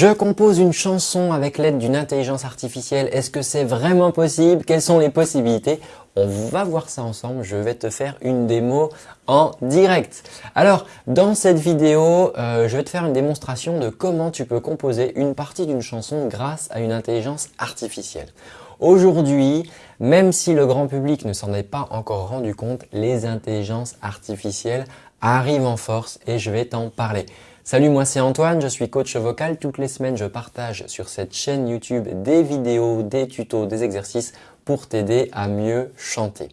Je compose une chanson avec l'aide d'une intelligence artificielle. Est-ce que c'est vraiment possible? Quelles sont les possibilités? On va voir ça ensemble. Je vais te faire une démo en direct. Alors, dans cette vidéo, euh, je vais te faire une démonstration de comment tu peux composer une partie d'une chanson grâce à une intelligence artificielle. Aujourd'hui, même si le grand public ne s'en est pas encore rendu compte, les intelligences artificielles arrivent en force et je vais t'en parler. Salut, moi c'est Antoine, je suis coach vocal. Toutes les semaines, je partage sur cette chaîne YouTube des vidéos, des tutos, des exercices pour t'aider à mieux chanter.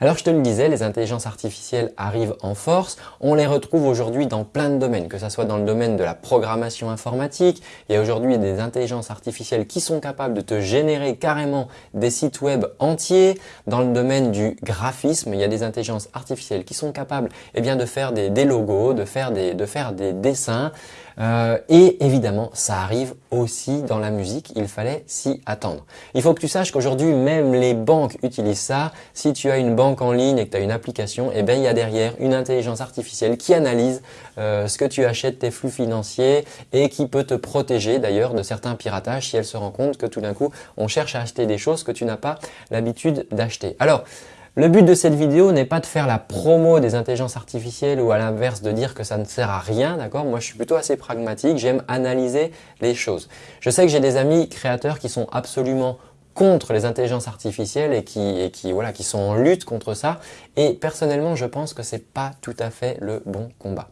Alors je te le disais, les intelligences artificielles arrivent en force. On les retrouve aujourd'hui dans plein de domaines, que ce soit dans le domaine de la programmation informatique. Il y a aujourd'hui des intelligences artificielles qui sont capables de te générer carrément des sites web entiers. Dans le domaine du graphisme, il y a des intelligences artificielles qui sont capables eh bien, de faire des, logos, des, de faire des dessins. Euh, et évidemment, ça arrive aussi dans la musique, il fallait s'y attendre. Il faut que tu saches qu'aujourd'hui, même les banques utilisent ça. Si tu as une banque en ligne et que tu as une application, eh bien, il y a derrière une intelligence artificielle qui analyse euh, ce que tu achètes, tes flux financiers et qui peut te protéger d'ailleurs de certains piratages si elle se rend compte que tout d'un coup, on cherche à acheter des choses que tu n'as pas l'habitude d'acheter. Alors, le but de cette vidéo n'est pas de faire la promo des intelligences artificielles ou à l'inverse de dire que ça ne sert à rien, d'accord? Moi, je suis plutôt assez pragmatique, j'aime analyser les choses. Je sais que j'ai des amis créateurs qui sont absolument contre les intelligences artificielles et qui, voilà, qui sont en lutte contre ça. Et personnellement, je pense que c'est pas tout à fait le bon combat.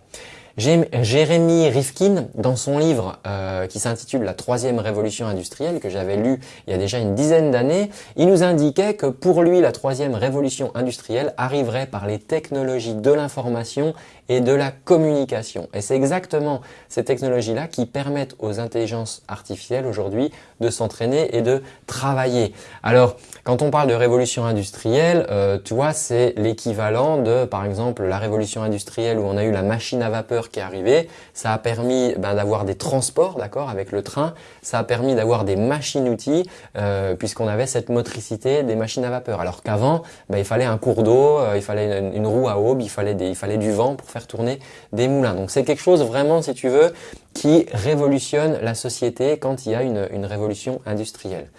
Jérémy Rifkin, dans son livre euh, qui s'intitule La troisième révolution industrielle, que j'avais lu il y a déjà une dizaine d'années, il nous indiquait que pour lui, la troisième révolution industrielle arriverait par les technologies de l'information et de la communication. Et c'est exactement ces technologies-là qui permettent aux intelligences artificielles aujourd'hui de s'entraîner et de travailler. Alors, quand on parle de révolution industrielle, euh, tu vois, c'est l'équivalent de, par exemple, la révolution industrielle où on a eu la machine à vapeur qui est arrivée. Ça a permis ben, d'avoir des transports, d'accord, avec le train. Ça a permis d'avoir des machines-outils euh, puisqu'on avait cette motricité des machines à vapeur. Alors qu'avant, ben, il fallait un cours d'eau, euh, il fallait une, roue à aube, il fallait, il fallait du vent pour faire tourner des moulins. Donc c'est quelque chose vraiment, si tu veux, qui révolutionne la société quand il y a une, révolution industrielle.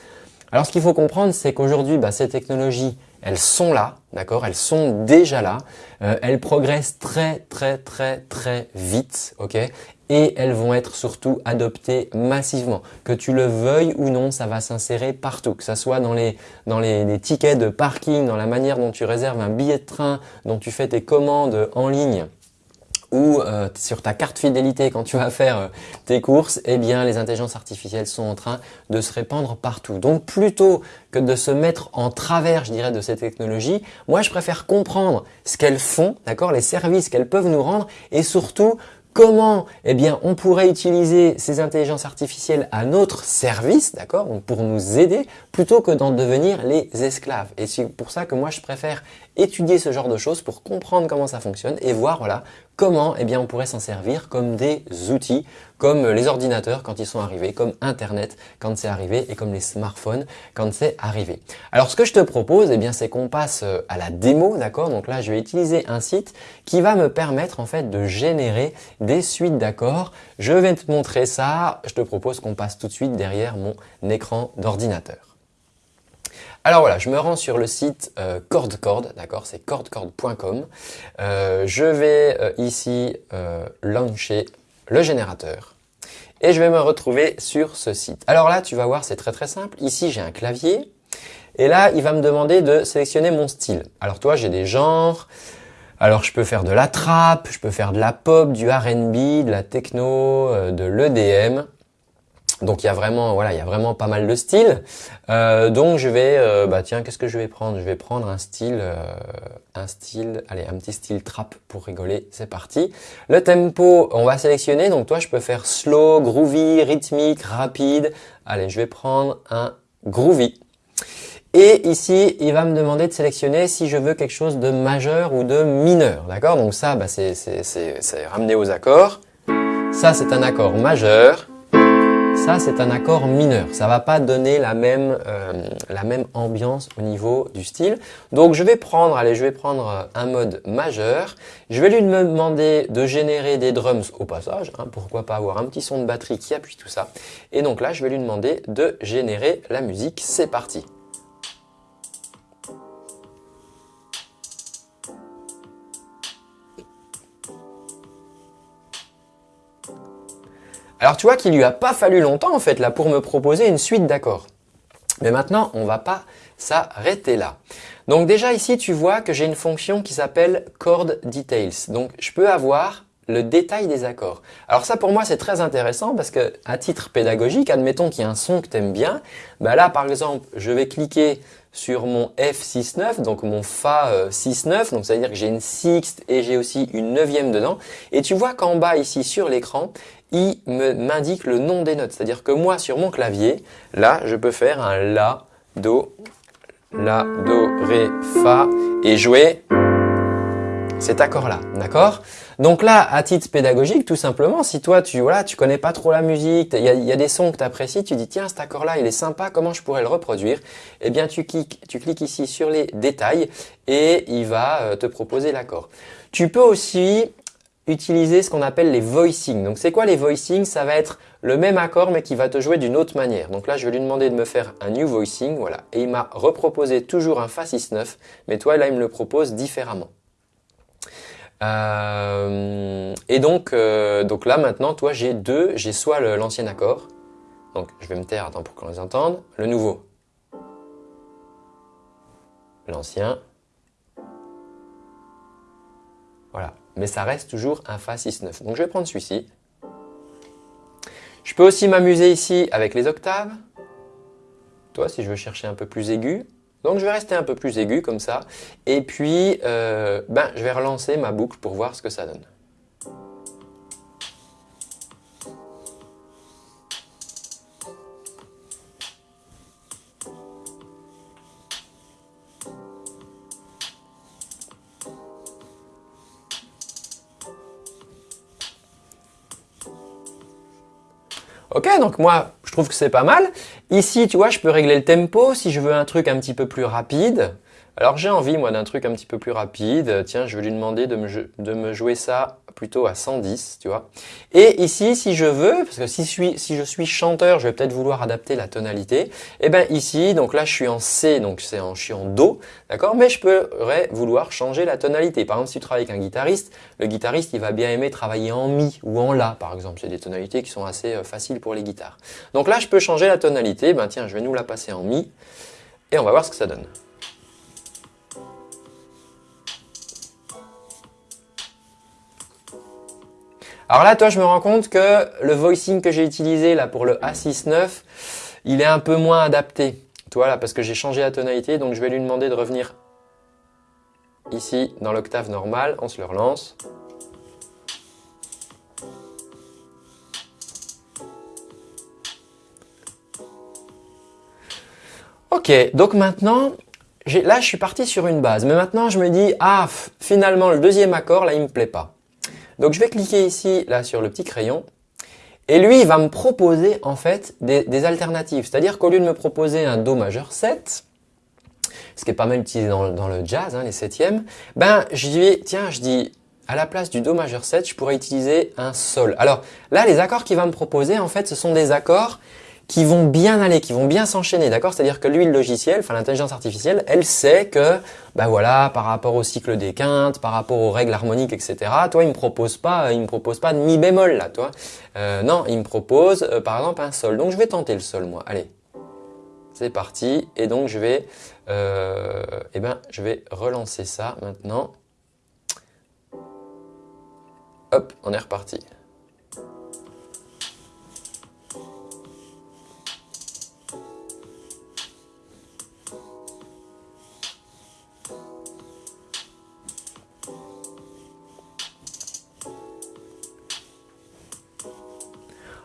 Alors ce qu'il faut comprendre, c'est qu'aujourd'hui, bah, ces technologies, elles sont là, d'accord? Elles sont déjà là. Euh, elles progressent très, très, très, très vite, ok? Et elles vont être surtout adoptées massivement. Que tu le veuilles ou non, ça va s'insérer partout, que ce soit dans, les, dans les, tickets de parking, dans la manière dont tu réserves un billet de train, dont tu fais tes commandes en ligne, ou euh, sur ta carte fidélité quand tu vas faire euh, tes courses, eh bien les intelligences artificielles sont en train de se répandre partout. Donc plutôt que de se mettre en travers, je dirais, de ces technologies, moi je préfère comprendre ce qu'elles font, d'accord, les services qu'elles peuvent nous rendre et surtout Comment Eh bien, on pourrait utiliser ces intelligences artificielles à notre service, d'accord Pour nous aider, plutôt que d'en devenir les esclaves. Et c'est pour ça que moi, je préfère étudier ce genre de choses pour comprendre comment ça fonctionne et voir voilà, comment eh bien, on pourrait s'en servir comme des outils, comme les ordinateurs quand ils sont arrivés, comme Internet quand c'est arrivé et comme les smartphones quand c'est arrivé. Alors ce que je te propose, eh bien, c'est qu'on passe euh, à la démo, d'accord? Donc là, je vais utiliser un site qui va me permettre en fait de générer des suites d'accords. Je vais te montrer ça. Je te propose qu'on passe tout de suite derrière mon écran d'ordinateur. Alors voilà, je me rends sur le site euh, CordCord, d'accord, c'est cordcord.com. Euh, je vais euh, ici euh, lancer le générateur et je vais me retrouver sur ce site. Alors là, tu vas voir, c'est très très simple. Ici, j'ai un clavier et là, il va me demander de sélectionner mon style. Alors toi, j'ai des genres. Alors je peux faire de la trap, je peux faire de la pop, du R&B, de la techno, de l'EDM. Donc il y a vraiment voilà, il y a vraiment pas mal de styles. Euh, donc je vais euh, bah tiens, qu'est-ce que je vais prendre? Je vais prendre un style euh, un style allez, un petit style trap pour rigoler, c'est parti. Le tempo, on va sélectionner donc toi je peux faire slow, groovy, rythmique, rapide. Allez, je vais prendre un groovy. Et ici, il va me demander de sélectionner si je veux quelque chose de majeur ou de mineur. D'accord? Donc ça, bah, c'est ramené aux accords. Ça, c'est un accord majeur. Ça c'est un accord mineur. Ça va pas donner la même, euh, la même ambiance au niveau du style. Donc je vais prendre, allez, je vais prendre un mode majeur. Je vais lui demander de générer des drums au passage. Hein, pourquoi pas avoir un petit son de batterie qui appuie tout ça. Et donc là, je vais lui demander de générer la musique. C'est parti. Alors tu vois qu'il lui a pas fallu longtemps en fait là pour me proposer une suite d'accords. Mais maintenant, on va pas s'arrêter là. Donc déjà ici, tu vois que j'ai une fonction qui s'appelle chord details. Donc je peux avoir le détail des accords. Alors ça pour moi c'est très intéressant parce que à titre pédagogique, admettons qu'il y a un son que tu aimes bien, bah là par exemple je vais cliquer sur mon F6-9, donc mon Fa 6-9, euh, donc ça veut dire que j'ai une sixte et j'ai aussi une neuvième dedans. Et tu vois qu'en bas ici sur l'écran, il m'indique le nom des notes. C'est-à-dire que moi sur mon clavier, là je peux faire un La, Do, La, Do, Ré, Fa et jouer cet accord-là, d'accord? Donc là, à titre pédagogique, tout simplement, si toi, tu voilà, tu connais pas trop la musique, il y a, des sons que tu apprécies, tu dis tiens, cet accord-là, il est sympa, comment je pourrais le reproduire? Eh bien, tu cliques, tu cliques ici sur les détails et il va euh, te proposer l'accord. Tu peux aussi utiliser ce qu'on appelle les voicings. Donc c'est quoi les voicings Ça va être le même accord mais qui va te jouer d'une autre manière. Donc là je vais lui demander de me faire un new voicing, voilà. Et il m'a reproposé toujours un Fa 6-9, mais toi là il me le propose différemment. Euh, et donc, euh, donc là maintenant, toi j'ai deux, j'ai soit l'ancien accord, donc je vais me taire, attends pour qu'on les entende, le nouveau, l'ancien, voilà, mais ça reste toujours un Fa 6-9. Donc je vais prendre celui-ci. Je peux aussi m'amuser ici avec les octaves. Toi, si je veux chercher un peu plus aigu, donc je vais rester un peu plus aigu comme ça. Et puis, euh, ben, je vais relancer ma boucle pour voir ce que ça donne. Donc moi, je trouve que c'est pas mal. Ici, tu vois, je peux régler le tempo si je veux un truc un petit peu plus rapide. Alors j'ai envie moi d'un truc un petit peu plus rapide. Tiens, je vais lui demander de me, de me, jouer ça plutôt à 110, tu vois. Et ici, si je veux, parce que si je suis, chanteur, je vais peut-être vouloir adapter la tonalité. Et eh ben ici, donc là je suis en C, donc c'est en, je suis en Do, d'accord? Mais je pourrais vouloir changer la tonalité. Par exemple, si tu travailles avec un guitariste, le guitariste il va bien aimer travailler en Mi ou en La, par exemple. C'est des tonalités qui sont assez euh, faciles pour les guitares. Donc là, je peux changer la tonalité. Ben tiens, je vais nous la passer en Mi et on va voir ce que ça donne. Alors là, toi, je me rends compte que le voicing que j'ai utilisé là pour le A69, il est un peu moins adapté. Toi là, parce que j'ai changé la tonalité, donc je vais lui demander de revenir ici dans l'octave normale. On se le relance. Ok, donc maintenant, là je suis parti sur une base. Mais maintenant je me dis, ah, finalement le deuxième accord, là il me plaît pas. Donc je vais cliquer ici, là, sur le petit crayon. Et lui, il va me proposer en fait des, alternatives. C'est-à-dire qu'au lieu de me proposer un Do majeur 7, ce qui est pas mal utilisé dans, le jazz, hein, les septièmes, ben je dis, tiens, je dis, à la place du Do majeur 7, je pourrais utiliser un Sol. Alors là, les accords qu'il va me proposer, en fait, ce sont des accords qui vont bien aller, qui vont bien s'enchaîner, d'accord? C'est-à-dire que lui, le logiciel, enfin l'intelligence artificielle, elle sait que, ben voilà, par rapport au cycle des quintes, par rapport aux règles harmoniques, etc. Toi, il me propose pas, il me propose pas de mi bémol là, toi. Euh, non, il me propose, euh, par exemple, un sol. Donc je vais tenter le sol, moi. Allez, c'est parti. Et donc je vais, euh, eh ben, je vais relancer ça maintenant. Hop, on est reparti.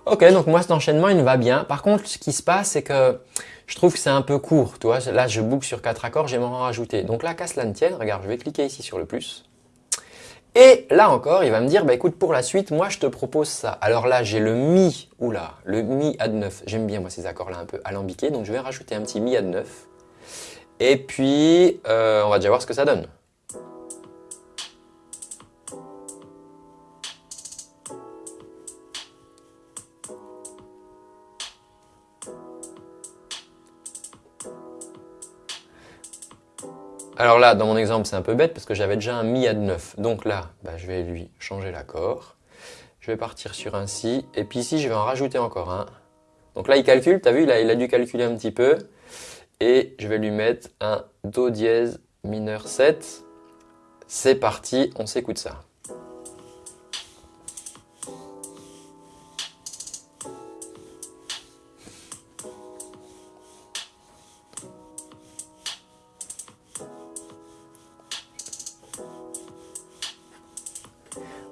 Ok, donc moi cet enchaînement il me va bien. Par contre, ce qui se passe, c'est que je trouve que c'est un peu court. Tu vois, là je boucle sur quatre accords, j'aimerais en rajouter. Donc là, qu'à cela ne tienne, regarde, je vais cliquer ici sur le plus. Et là encore, il va me dire, bah écoute, pour la suite, moi je te propose ça. Alors là, j'ai le mi, oula, le mi add 9. J'aime bien moi ces accords-là un peu alambiqués, donc je vais rajouter un petit mi add 9. Et puis, euh, on va déjà voir ce que ça donne. Alors là, dans mon exemple, c'est un peu bête parce que j'avais déjà un mi add 9. Donc là, bah, je vais lui changer l'accord. Je vais partir sur un si. Et puis ici, je vais en rajouter encore un. Donc là, il calcule. Tu as vu, il a dû calculer un petit peu. Et je vais lui mettre un do dièse mineur 7. C'est parti, on s'écoute ça.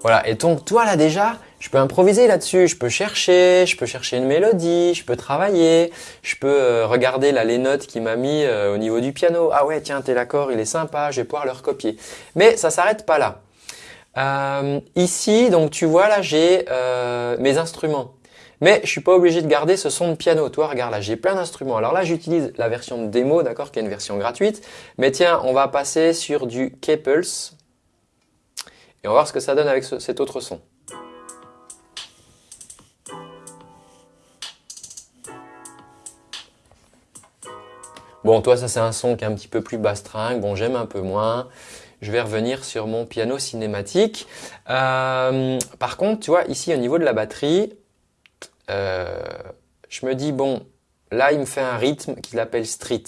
Voilà, et donc toi là déjà, je peux improviser là-dessus, je peux chercher, je peux chercher une mélodie, je peux travailler, je peux euh, regarder là les notes qu'il m'a mis euh, au niveau du piano. Ah ouais, tiens, tel accord, il est sympa, je vais pouvoir le recopier. Mais ça s'arrête pas là. Euh, ici, donc tu vois là, j'ai mes instruments. Mais je suis pas obligé de garder ce son de piano. Toi, regarde là, j'ai plein d'instruments. Alors là, j'utilise la version de démo, d'accord, qui est une version gratuite. Mais tiens, on va passer sur du Kepels. Et on va voir ce que ça donne avec cet autre son. Bon, toi, ça c'est un son qui est un petit peu plus bastringue. Bon, j'aime un peu moins. Je vais revenir sur mon piano cinématique. Euh, par contre, tu vois, ici au niveau de la batterie, euh, je me dis, bon, là, il me fait un rythme qu'il appelle street.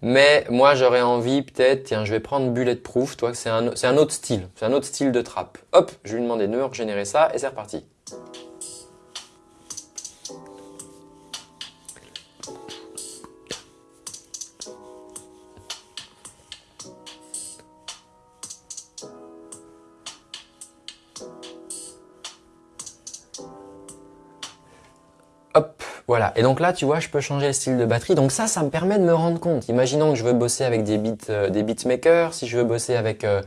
Mais moi, j'aurais envie peut-être, tiens, je vais prendre Bulletproof, toi, c'est un, autre style, c'est un autre style de trap. Hop, je lui demander de me régénérer ça et c'est reparti. Voilà, et donc là, tu vois, je peux changer le style de batterie. Donc ça, ça me permet de me rendre compte. Imaginons que je veux bosser avec des, beats, euh, des beatmakers, si je veux bosser avec, euh,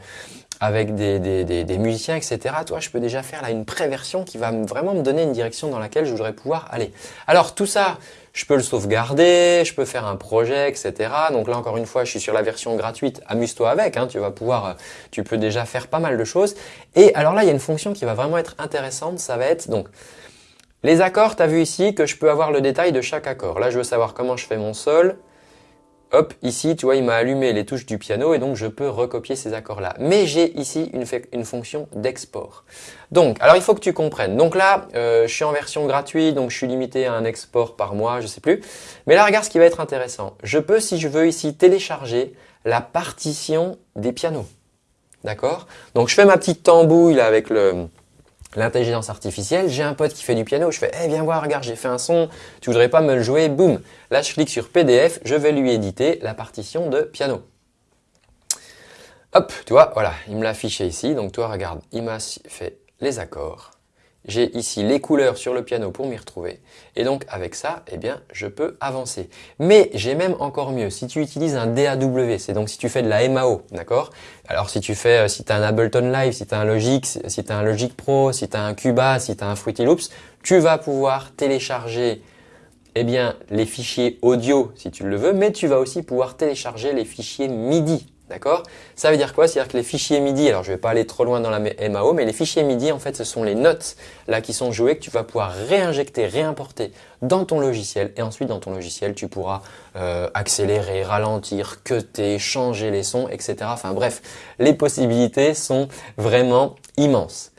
avec des, musiciens, etc. Toi, je peux déjà faire là une préversion qui va vraiment me donner une direction dans laquelle je voudrais pouvoir aller. Alors tout ça, je peux le sauvegarder, je peux faire un projet, etc. Donc là, encore une fois, je suis sur la version gratuite. Amuse-toi avec, hein, tu vas pouvoir, euh, tu peux déjà faire pas mal de choses. Et alors là, il y a une fonction qui va vraiment être intéressante. Ça va être donc les accords, tu as vu ici que je peux avoir le détail de chaque accord. Là, je veux savoir comment je fais mon sol. Hop, ici, tu vois, il m'a allumé les touches du piano et donc je peux recopier ces accords-là. Mais j'ai ici une, fonction d'export. Donc, alors il faut que tu comprennes. Donc là, euh, je suis en version gratuite, donc je suis limité à un export par mois, je sais plus. Mais là, regarde ce qui va être intéressant. Je peux, si je veux ici, télécharger la partition des pianos. D'accord? Donc, je fais ma petite tambouille avec le, l'intelligence artificielle, j'ai un pote qui fait du piano, je fais hey, viens voir, regarde, j'ai fait un son, tu voudrais pas me le jouer Boum Là, je clique sur PDF, je vais lui éditer la partition de piano. Hop, tu vois, voilà, il me l'a affiché ici. Donc toi, regarde, il m'a fait les accords. J'ai ici les couleurs sur le piano pour m'y retrouver. Et donc avec ça, eh bien, je peux avancer. Mais j'ai même encore mieux. Si tu utilises un DAW, c'est donc si tu fais de la MAO, d'accord? Alors si tu fais, euh, si tu as un Ableton Live, si tu as un Logic, si tu as un Logic Pro, si tu as un Cuba, si tu as un Fruity Loops, tu vas pouvoir télécharger eh bien, les fichiers audio si tu le veux, mais tu vas aussi pouvoir télécharger les fichiers MIDI D'accord? Ça veut dire quoi? C'est-à-dire que les fichiers MIDI, alors je ne vais pas aller trop loin dans la MAO, mais les fichiers MIDI, en fait, ce sont les notes là qui sont jouées que tu vas pouvoir réinjecter, réimporter dans ton logiciel. Et ensuite, dans ton logiciel, tu pourras euh, accélérer, ralentir, cutter, changer les sons, etc. Enfin bref, les possibilités sont vraiment immenses.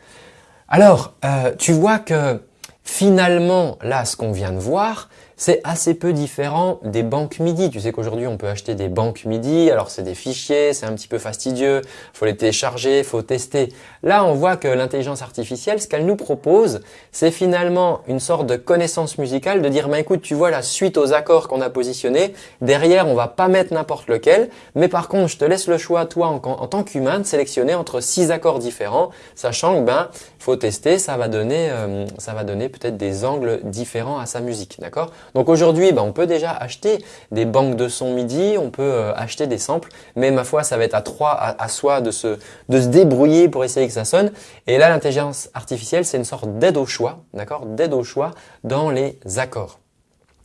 Alors, euh, tu vois que finalement, là, ce qu'on vient de voir, c'est assez peu différent des banques MIDI. Tu sais qu'aujourd'hui, on peut acheter des banques MIDI. Alors, c'est des fichiers, c'est un petit peu fastidieux. faut les télécharger, faut tester. Là, on voit que l'intelligence artificielle, ce qu'elle nous propose, c'est finalement une sorte de connaissance musicale de dire, bah, écoute, tu vois la suite aux accords qu'on a positionnés. Derrière, on va pas mettre n'importe lequel. Mais par contre, je te laisse le choix, toi, en, tant qu'humain, de sélectionner entre six accords différents, sachant que, ben, faut tester, ça va donner, euh, ça va donner peut-être des angles différents à sa musique. D'accord? Donc aujourd'hui, bah, on peut déjà acheter des banques de son MIDI, on peut euh, acheter des samples, mais ma foi, ça va être à trois, à, soi de se, de se débrouiller pour essayer que ça sonne. Et là, l'intelligence artificielle, c'est une sorte d'aide au choix, d'accord? D'aide au choix dans les accords.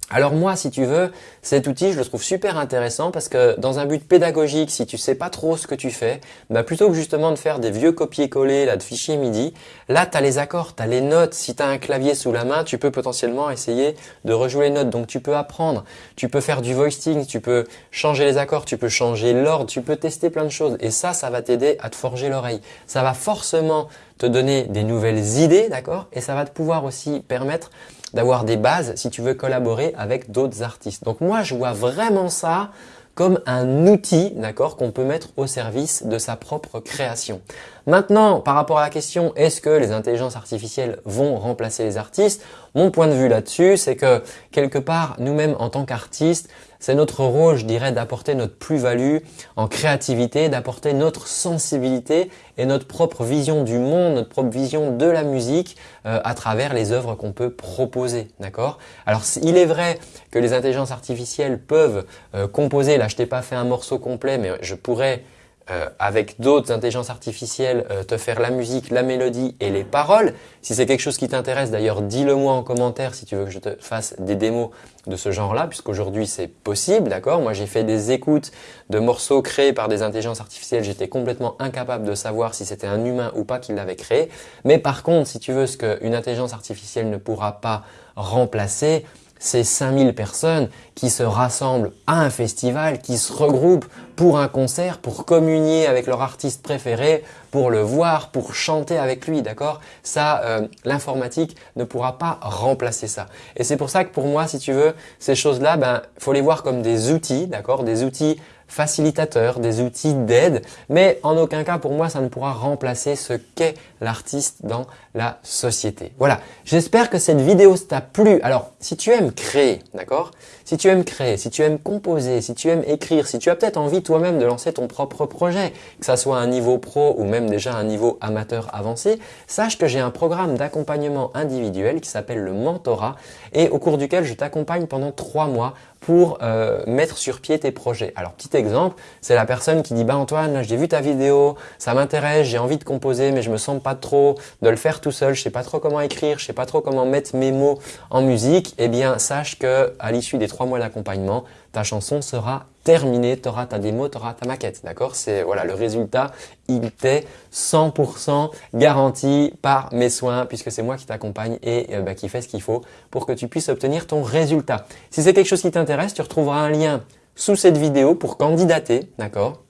Alors moi, si tu veux, cet outil, je le trouve super intéressant parce que dans un but pédagogique, si tu sais pas trop ce que tu fais, bah plutôt que justement de faire des vieux copier-coller là de fichiers MIDI, là tu as les accords, tu as les notes. Si tu as un clavier sous la main, tu peux potentiellement essayer de rejouer les notes. Donc tu peux apprendre, tu peux faire du voicing, tu peux changer les accords, tu peux changer l'ordre, tu peux tester plein de choses. Et ça, ça va t'aider à te forger l'oreille. Ça va forcément te donner des nouvelles idées, d'accord Et ça va te pouvoir aussi permettre d'avoir des bases si tu veux collaborer avec d'autres artistes. Donc moi, je vois vraiment ça comme un outil, d'accord, qu'on peut mettre au service de sa propre création. Maintenant, par rapport à la question, est-ce que les intelligences artificielles vont remplacer les artistes? Mon point de vue là-dessus, c'est que quelque part, nous-mêmes en tant qu'artistes, c'est notre rôle, je dirais, d'apporter notre plus-value en créativité, d'apporter notre sensibilité et notre propre vision du monde, notre propre vision de la musique euh, à travers les œuvres qu'on peut proposer. D'accord? Alors, il est vrai que les intelligences artificielles peuvent euh, composer, là je t'ai pas fait un morceau complet, mais je pourrais euh, avec d'autres intelligences artificielles, euh, te faire la musique, la mélodie et les paroles. Si c'est quelque chose qui t'intéresse, d'ailleurs, dis-le moi en commentaire si tu veux que je te fasse des démos de ce genre-là, puisqu'aujourd'hui c'est possible, d'accord? Moi j'ai fait des écoutes de morceaux créés par des intelligences artificielles, j'étais complètement incapable de savoir si c'était un humain ou pas qui l'avait créé. Mais par contre, si tu veux ce qu'une intelligence artificielle ne pourra pas remplacer, ces 5000 personnes qui se rassemblent à un festival, qui se regroupent pour un concert, pour communier avec leur artiste préféré, pour le voir, pour chanter avec lui, d'accord? Ça, euh, l'informatique ne pourra pas remplacer ça. Et c'est pour ça que pour moi, si tu veux, ces choses-là, ben, faut les voir comme des outils, d'accord? Des outils facilitateurs, des outils d'aide, mais en aucun cas pour moi ça ne pourra remplacer ce qu'est l'artiste dans la société. Voilà, j'espère que cette vidéo t'a plu. Alors, si tu aimes créer, d'accord? Si tu aimes créer, si tu aimes composer, si tu aimes écrire, si tu as peut-être envie toi-même de lancer ton propre projet, que ça soit un niveau pro ou même déjà un niveau amateur avancé, sache que j'ai un programme d'accompagnement individuel qui s'appelle le mentorat et au cours duquel je t'accompagne pendant trois mois pour euh, mettre sur pied tes projets. Alors petit exemple, c'est la personne qui dit bah Antoine, j'ai vu ta vidéo, ça m'intéresse, j'ai envie de composer mais je me sens pas trop de le faire tout seul, je sais pas trop comment écrire, je sais pas trop comment mettre mes mots en musique. Eh bien sache que à l'issue des trois mois d'accompagnement, ta chanson sera terminée, tu auras ta démo, tu auras ta maquette, d'accord? C'est voilà, le résultat, il t'est 100% garanti par mes soins puisque c'est moi qui t'accompagne et euh, bah, qui fait ce qu'il faut pour que tu puisses obtenir ton résultat. Si c'est quelque chose qui t'intéresse, tu retrouveras un lien sous cette vidéo pour candidater, d'accord?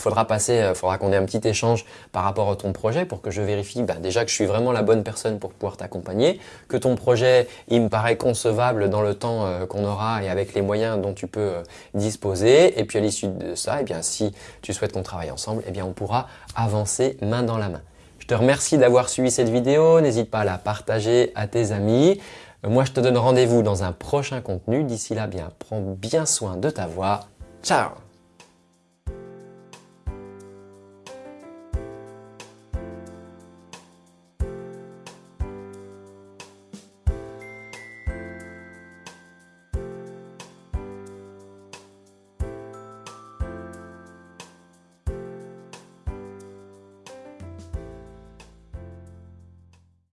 Faudra passer, il euh, faudra qu'on ait un petit échange par rapport à ton projet pour que je vérifie bah, déjà que je suis vraiment la bonne personne pour pouvoir t'accompagner, que ton projet il me paraît concevable dans le temps euh, qu'on aura et avec les moyens dont tu peux euh, disposer. Et puis à l'issue de ça, eh bien si tu souhaites qu'on travaille ensemble, eh bien on pourra avancer main dans la main. Je te remercie d'avoir suivi cette vidéo. N'hésite pas à la partager à tes amis. Moi, je te donne rendez-vous dans un prochain contenu. D'ici là, bien, prends bien soin de ta voix. Ciao